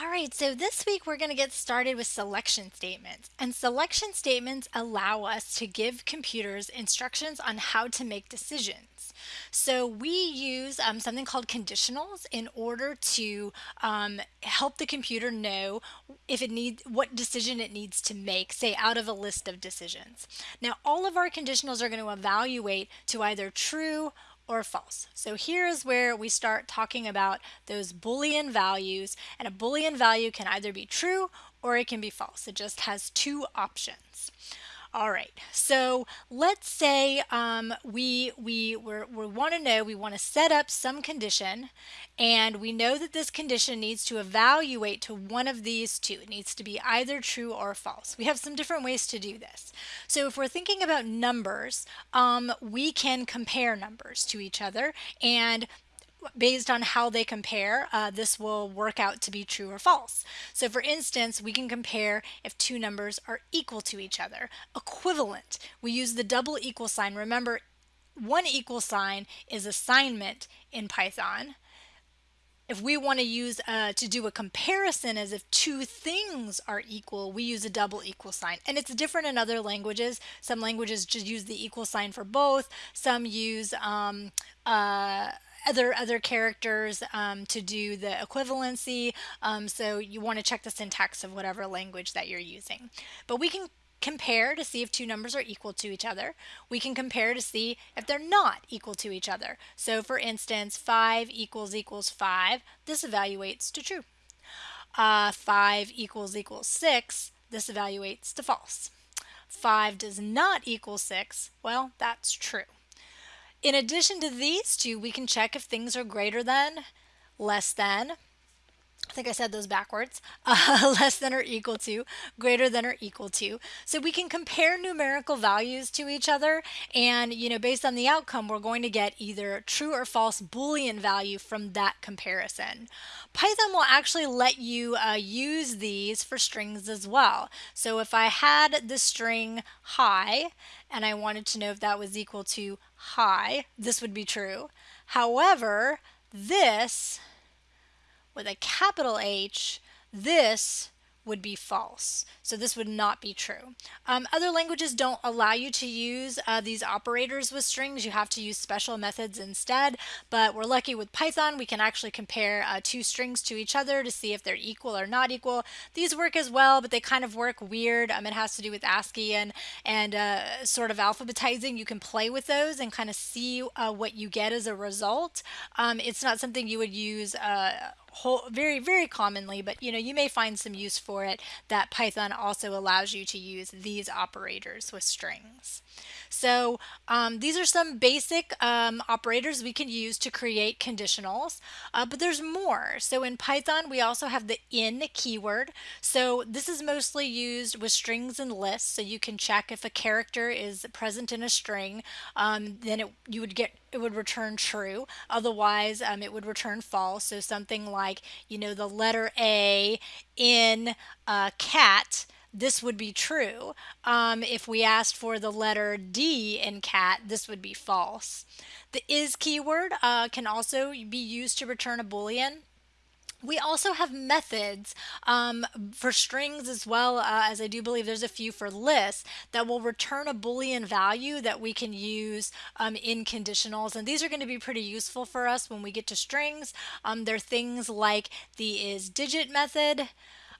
All right, so this week we're going to get started with selection statements. And selection statements allow us to give computers instructions on how to make decisions. So we use um, something called conditionals in order to um, help the computer know if it needs what decision it needs to make, say out of a list of decisions. Now all of our conditionals are going to evaluate to either true or false. So here is where we start talking about those Boolean values and a Boolean value can either be true or it can be false. It just has two options. All right, so let's say um, we, we, we want to know, we want to set up some condition and we know that this condition needs to evaluate to one of these two. It needs to be either true or false. We have some different ways to do this. So if we're thinking about numbers, um, we can compare numbers to each other and based on how they compare, uh, this will work out to be true or false. So for instance, we can compare if two numbers are equal to each other. Equivalent, we use the double equal sign. Remember, one equal sign is assignment in Python. If we want to use uh, to do a comparison as if two things are equal, we use a double equal sign. And it's different in other languages. Some languages just use the equal sign for both. Some use um, uh, other other characters um, to do the equivalency. Um, so you want to check the syntax of whatever language that you're using. But we can compare to see if two numbers are equal to each other. We can compare to see if they're not equal to each other. So for instance, 5 equals equals 5, this evaluates to true. Uh, 5 equals equals 6, this evaluates to false. 5 does not equal 6, well, that's true. In addition to these two, we can check if things are greater than, less than, I think I said those backwards, uh, less than or equal to, greater than or equal to. So we can compare numerical values to each other and, you know, based on the outcome, we're going to get either true or false Boolean value from that comparison. Python will actually let you uh, use these for strings as well. So if I had the string hi and I wanted to know if that was equal to hi, this would be true. However, this with a capital H, this would be false. So this would not be true. Um, other languages don't allow you to use uh, these operators with strings. You have to use special methods instead, but we're lucky with Python. We can actually compare uh, two strings to each other to see if they're equal or not equal. These work as well, but they kind of work weird. Um, it has to do with ASCII and, and uh, sort of alphabetizing. You can play with those and kind of see uh, what you get as a result. Um, it's not something you would use uh, whole, very, very commonly, but you know, you may find some use for it that Python also allows you to use these operators with strings. So um, these are some basic um, operators we can use to create conditionals, uh, but there's more. So in Python, we also have the in keyword. So this is mostly used with strings and lists. So you can check if a character is present in a string, um, then it, you would get it would return true. Otherwise, um, it would return false. So something like, you know, the letter A in uh, cat this would be true. Um, if we asked for the letter D in cat, this would be false. The is keyword uh, can also be used to return a boolean. We also have methods um, for strings as well uh, as I do believe there's a few for lists that will return a Boolean value that we can use um, in conditionals. And these are going to be pretty useful for us when we get to strings. Um, they're things like the is digit method,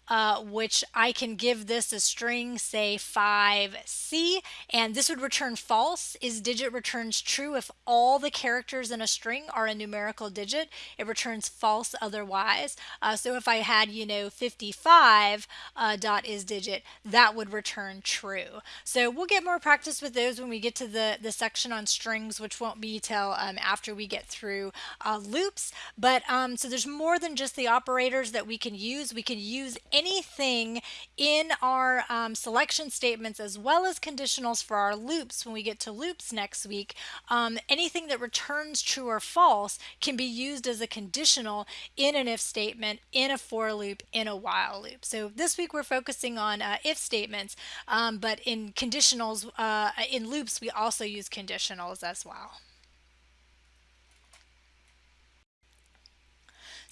uh, which I can give this a string, say 5C, and this would return false. Is digit returns true if all the characters in a string are a numerical digit. It returns false otherwise. Uh, so if I had, you know, 55 uh, dot is digit, that would return true. So we'll get more practice with those when we get to the, the section on strings, which won't be till um, after we get through uh, loops. But um, so there's more than just the operators that we can use. We can use anything in our um, selection statements as well as conditionals for our loops when we get to loops next week. Um, anything that returns true or false can be used as a conditional in an if statement, in a for loop, in a while loop. So this week we're focusing on uh, if statements, um, but in conditionals, uh, in loops, we also use conditionals as well.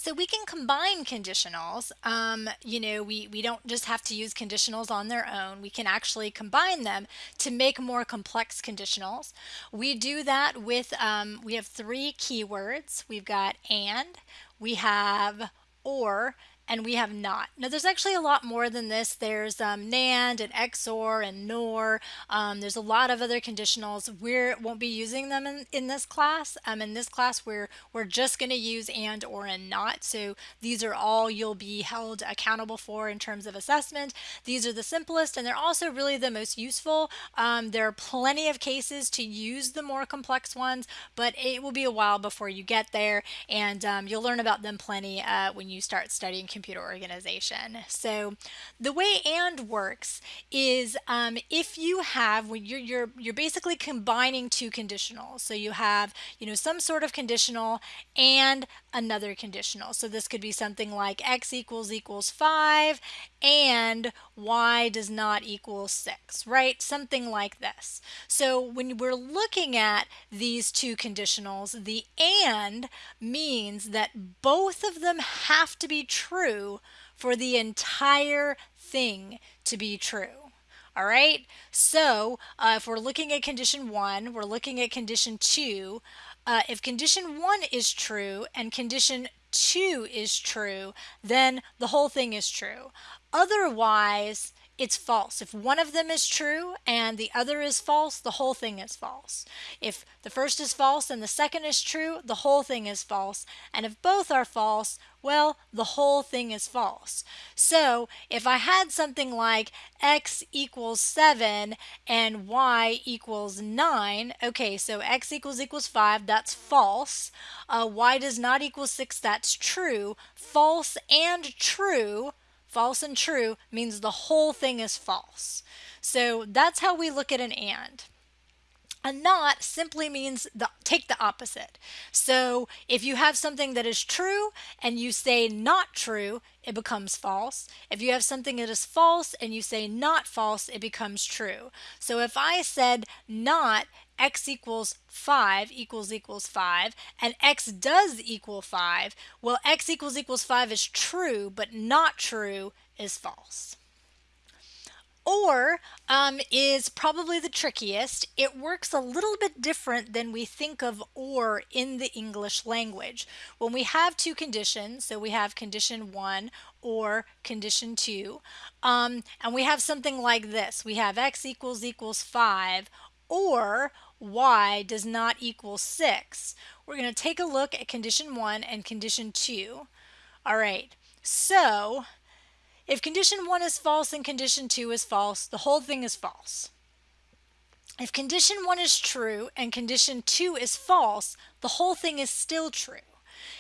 So we can combine conditionals. Um, you know, we, we don't just have to use conditionals on their own. We can actually combine them to make more complex conditionals. We do that with, um, we have three keywords. We've got and, we have or, and we have not. Now there's actually a lot more than this. There's um, NAND and XOR and NOR. Um, there's a lot of other conditionals. We won't be using them in, in this class. Um, in this class we're, we're just going to use AND, OR, and NOT. So these are all you'll be held accountable for in terms of assessment. These are the simplest and they're also really the most useful. Um, there are plenty of cases to use the more complex ones, but it will be a while before you get there and um, you'll learn about them plenty uh, when you start studying computer organization. So the way AND works is um, if you have, when you're, you're, you're basically combining two conditionals. So you have, you know, some sort of conditional and another conditional. So this could be something like x equals equals 5 and y does not equal 6, right? Something like this. So when we're looking at these two conditionals, the AND means that both of them have to be true for the entire thing to be true. All right, so uh, if we're looking at condition one, we're looking at condition two. Uh, if condition one is true and condition two is true, then the whole thing is true. Otherwise, it's false. If one of them is true and the other is false, the whole thing is false. If the first is false and the second is true, the whole thing is false. And if both are false, well, the whole thing is false. So if I had something like x equals 7 and y equals 9, okay, so x equals equals 5, that's false. Uh, y does not equal 6, that's true. False and true false and true means the whole thing is false. So that's how we look at an and. A not simply means the, take the opposite. So if you have something that is true and you say not true, it becomes false. If you have something that is false and you say not false, it becomes true. So if I said not x equals 5 equals equals 5 and x does equal 5, well x equals equals 5 is true but not true is false. Or um, is probably the trickiest. It works a little bit different than we think of or in the English language. When we have two conditions, so we have condition one or condition two, um, and we have something like this. We have x equals equals 5 or y does not equal 6. We're going to take a look at condition 1 and condition 2. All right, so if condition 1 is false and condition 2 is false, the whole thing is false. If condition 1 is true and condition 2 is false, the whole thing is still true.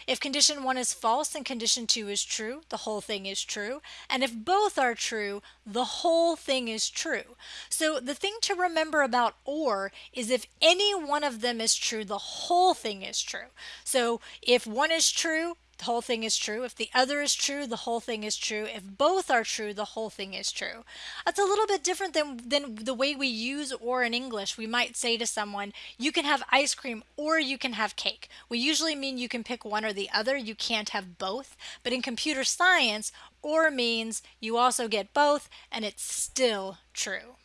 If condition 1 is false and condition 2 is true, the whole thing is true. And if both are true, the whole thing is true. So the thing to remember about OR is if any one of them is true, the whole thing is true. So if one is true, the whole thing is true. If the other is true, the whole thing is true. If both are true, the whole thing is true. That's a little bit different than, than the way we use or in English. We might say to someone, you can have ice cream or you can have cake. We usually mean you can pick one or the other. You can't have both. But in computer science, or means you also get both and it's still true.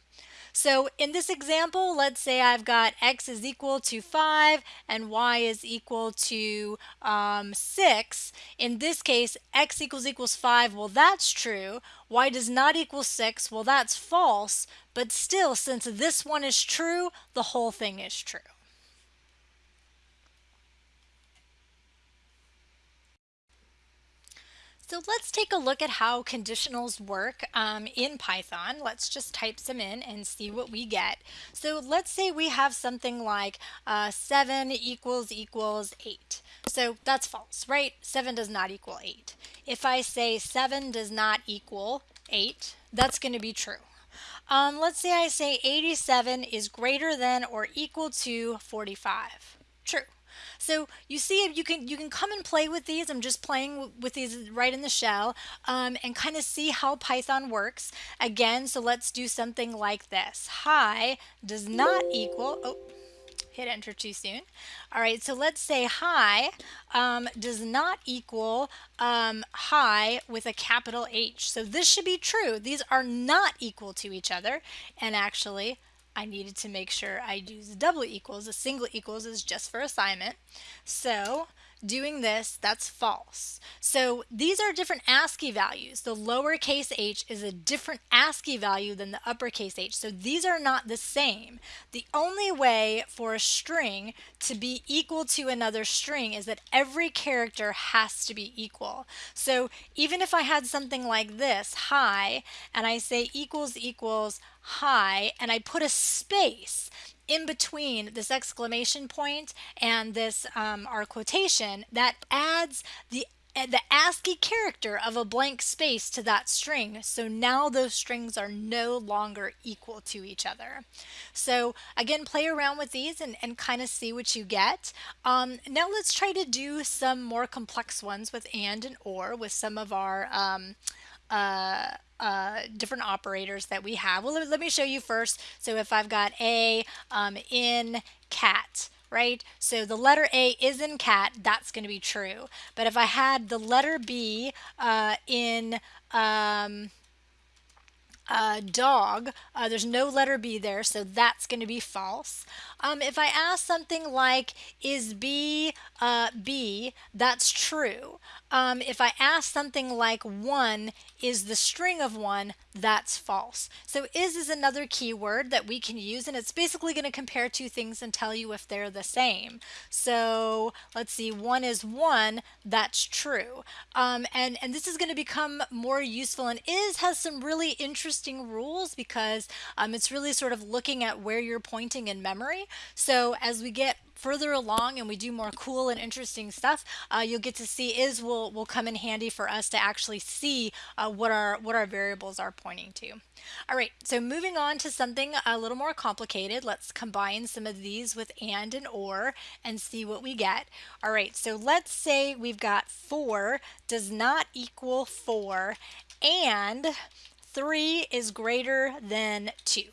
So in this example, let's say I've got x is equal to 5 and y is equal to um, 6. In this case, x equals equals 5, well that's true. y does not equal 6, well that's false. But still, since this one is true, the whole thing is true. So let's take a look at how conditionals work um, in Python. Let's just type some in and see what we get. So let's say we have something like uh, 7 equals equals 8. So that's false, right? 7 does not equal 8. If I say 7 does not equal 8, that's going to be true. Um, let's say I say 87 is greater than or equal to 45. True. So you see you can you can come and play with these. I'm just playing with these right in the shell um, and kind of see how Python works. Again, so let's do something like this. Hi does not equal, oh, hit enter too soon. All right, so let's say hi um, does not equal um, hi with a capital H. So this should be true. These are not equal to each other. And actually, I needed to make sure I use double equals. A single equals is just for assignment. So doing this, that's false. So these are different ASCII values. The lowercase h is a different ASCII value than the uppercase h. So these are not the same. The only way for a string to be equal to another string is that every character has to be equal. So even if I had something like this, hi, and I say equals equals hi, and I put a space, in between this exclamation point and this um, our quotation that adds the the ASCII character of a blank space to that string. So now those strings are no longer equal to each other. So again, play around with these and, and kind of see what you get. Um, now let's try to do some more complex ones with and and or with some of our um, uh, uh, different operators that we have. Well, let, me show you first. So if I've got A um, in cat, right? So the letter A is in cat, that's going to be true. But if I had the letter B uh, in um, uh, dog, uh, there's no letter B there, so that's going to be false. Um, if I ask something like, is B uh, B, that's true. Um, if I ask something like 1 is the string of 1, that's false. So is is another keyword that we can use, and it's basically going to compare two things and tell you if they're the same. So let's see, 1 is 1, that's true. Um, and, and this is going to become more useful, and is has some really interesting rules because um, it's really sort of looking at where you're pointing in memory. So as we get further along and we do more cool and interesting stuff, uh, you'll get to see is will will come in handy for us to actually see uh, what our what our variables are pointing to. All right, so moving on to something a little more complicated. Let's combine some of these with and and or and see what we get. All right, so let's say we've got 4 does not equal 4 and 3 is greater than 2.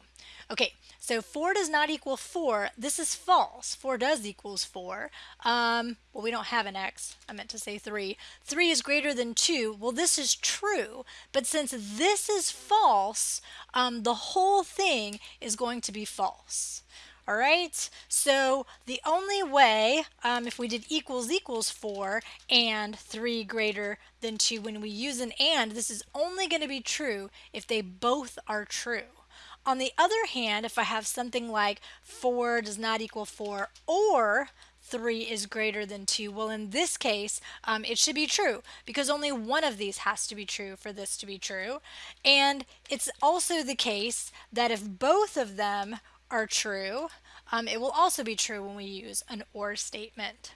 Okay, so 4 does not equal 4. This is false. 4 does equals 4. Um, well, we don't have an x. I meant to say 3. 3 is greater than 2. Well, this is true. But since this is false, um, the whole thing is going to be false. All right, so the only way, um, if we did equals equals 4 and 3 greater than 2, when we use an and, this is only going to be true if they both are true. On the other hand, if I have something like 4 does not equal 4 or 3 is greater than 2, well in this case um, it should be true because only one of these has to be true for this to be true. And it's also the case that if both of them are true, um, it will also be true when we use an OR statement.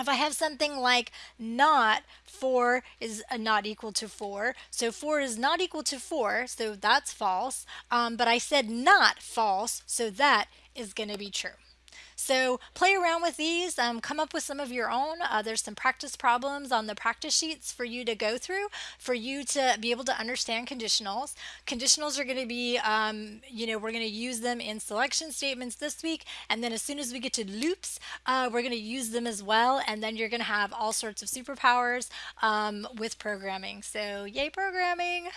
If I have something like not 4 is not equal to 4, so 4 is not equal to 4, so that's false, um, but I said not false, so that is going to be true. So play around with these, um, come up with some of your own. Uh, there's some practice problems on the practice sheets for you to go through, for you to be able to understand conditionals. Conditionals are going to be, um, you know, we're going to use them in selection statements this week, and then as soon as we get to loops, uh, we're going to use them as well, and then you're going to have all sorts of superpowers um, with programming. So yay programming!